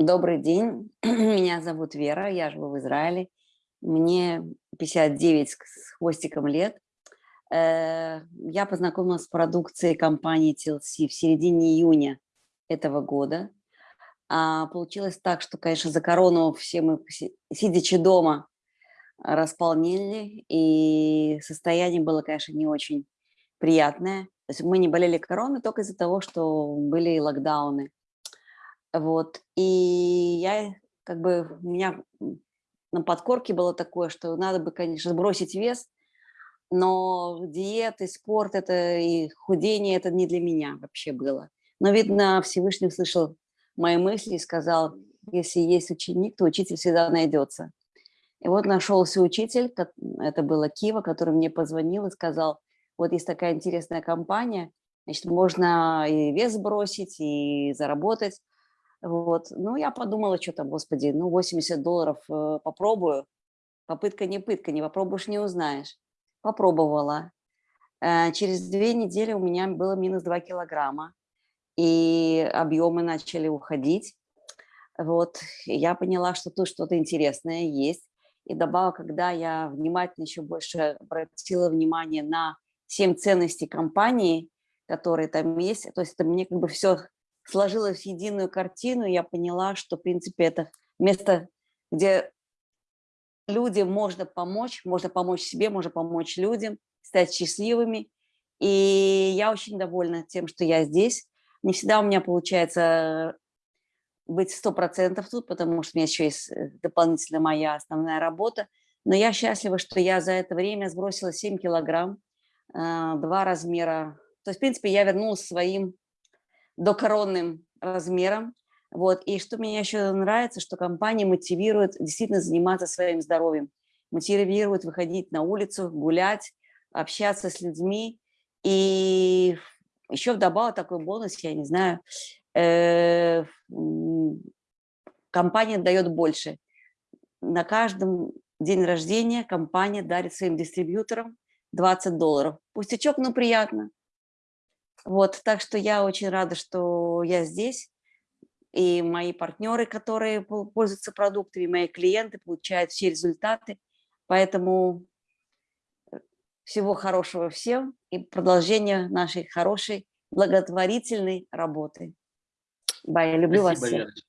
Добрый день, меня зовут Вера, я живу в Израиле, мне 59 с хвостиком лет. Э, я познакомилась с продукцией компании TLC в середине июня этого года. А, получилось так, что, конечно, за корону все мы, сидячи дома, располнили, и состояние было, конечно, не очень приятное. То есть мы не болели короной только из-за того, что были локдауны. Вот. И я, как бы, у меня на подкорке было такое, что надо бы, конечно, сбросить вес, но диеты, спорт это и худение это не для меня вообще было. Но, видно, Всевышний услышал мои мысли и сказал, если есть ученик, то учитель всегда найдется. И вот нашелся учитель, это было Кива, который мне позвонил и сказал, вот есть такая интересная компания, значит, можно и вес бросить, и заработать. Вот. Ну, я подумала, что там, господи, ну, 80 долларов э, попробую. Попытка не пытка, не попробуешь, не узнаешь. Попробовала. Э, через две недели у меня было минус 2 килограмма, и объемы начали уходить. Вот. Я поняла, что тут что-то интересное есть. И добавок, когда я внимательно еще больше обратила внимание на семь ценностей компании, которые там есть, то есть это мне как бы все сложилось в единую картину, я поняла, что, в принципе, это место, где людям можно помочь, можно помочь себе, можно помочь людям, стать счастливыми. И я очень довольна тем, что я здесь. Не всегда у меня получается быть сто процентов тут, потому что у меня еще есть э, дополнительно моя основная работа. Но я счастлива, что я за это время сбросила 7 килограмм, а, два размера. То есть, в принципе, я вернулась своим докоронным размером. Вот. И что мне еще нравится, что компания мотивирует действительно заниматься своим здоровьем, мотивирует выходить на улицу, гулять, общаться с людьми. И еще вдобавок такой бонус, я не знаю, э, компания дает больше. На каждом день рождения компания дарит своим дистрибьюторам 20 долларов. Пустячок, но приятно. Вот, так что я очень рада, что я здесь. И мои партнеры, которые пользуются продуктами, мои клиенты получают все результаты. Поэтому э, всего хорошего всем и продолжения нашей хорошей благотворительной работы. Бай, люблю Спасибо, вас всех. Верочка.